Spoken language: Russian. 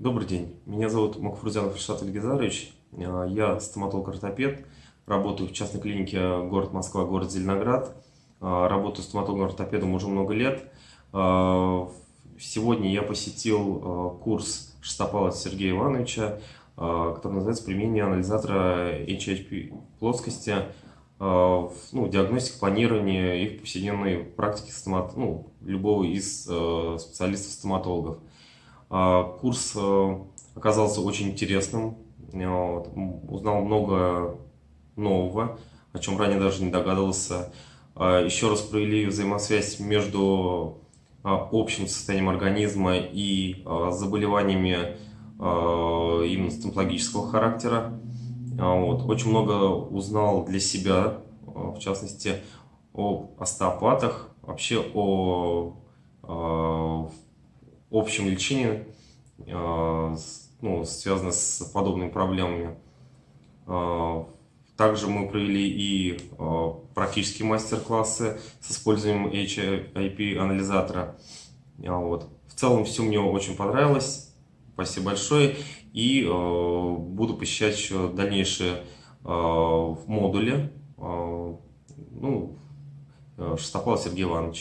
Добрый день, меня зовут Макфурзянов Ильшат Ильгизарович, Э, я стоматолог-ортопед, работаю в частной клинике город Москва, город Зеленоград, Э, работаю стоматологом-ортопедом уже много лет. Э, Сегодня я посетил курс Шестопала Сергея Ивановича, который называется «Применение анализатора HHP плоскости ну, диагностике, планировании и в повседневной практике стомат, ну, любого из специалистов-стоматологов. А, Курс э, оказался очень интересным, э, узнал много нового, о чем ранее даже не догадывался. А, Еще раз провели взаимосвязь между а, общим состоянием организма и заболеваниями именно стоматологического характера. Вот. Очень много узнал для себя, в частности, об остеопатах, вообще о общем лечении, с- ну, связано с подобными проблемами. А, Также мы провели и а, практические мастер-классы с использованием HIP-анализатора. Вот. В целом все мне очень понравилось. Спасибо большое. И э, буду посещать еще дальнейшие э, модули. Э, ну, э, Шестопал Сергей Иванович.